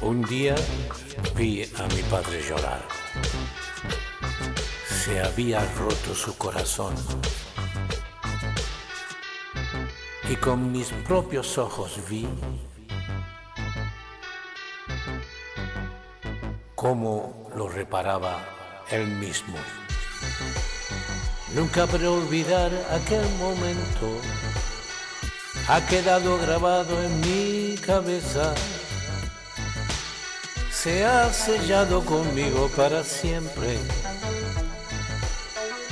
Un día vi a mi padre llorar. Se había roto su corazón. Y con mis propios ojos vi cómo lo reparaba él mismo. Nunca podré olvidar aquel momento. Ha quedado grabado en mi cabeza se ha sellado conmigo para siempre.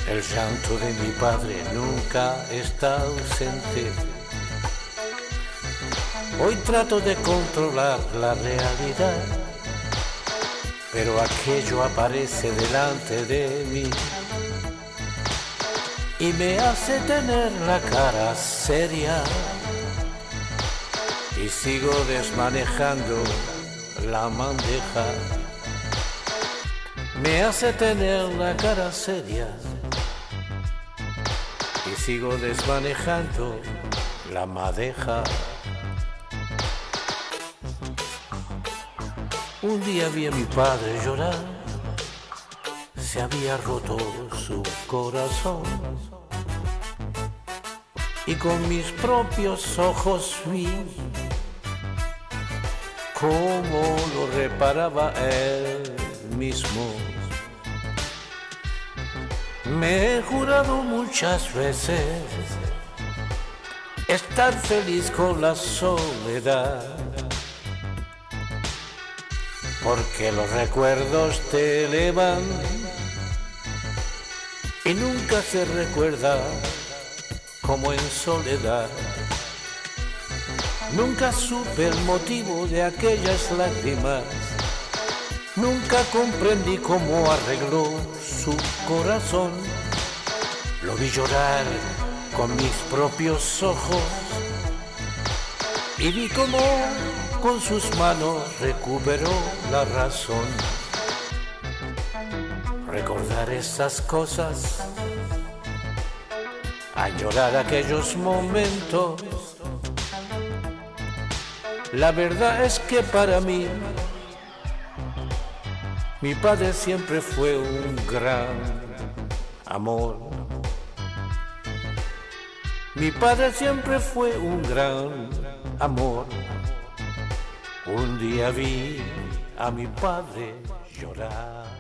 El llanto de mi padre nunca está ausente. Hoy trato de controlar la realidad, pero aquello aparece delante de mí y me hace tener la cara seria y sigo desmanejando la bandeja. Me hace tener la cara seria. Y sigo desmanejando la madeja. Un día vi a mi padre llorar, se había roto su corazón. Y con mis propios ojos vi cómo lo reparaba él mismo. Me he jurado muchas veces estar feliz con la soledad, porque los recuerdos te elevan y nunca se recuerda como en soledad. Nunca supe el motivo de aquellas lágrimas. Nunca comprendí cómo arregló su corazón. Lo vi llorar con mis propios ojos y vi cómo con sus manos recuperó la razón. Recordar esas cosas, añorar aquellos momentos la verdad es que para mí, mi padre siempre fue un gran amor. Mi padre siempre fue un gran amor. Un día vi a mi padre llorar.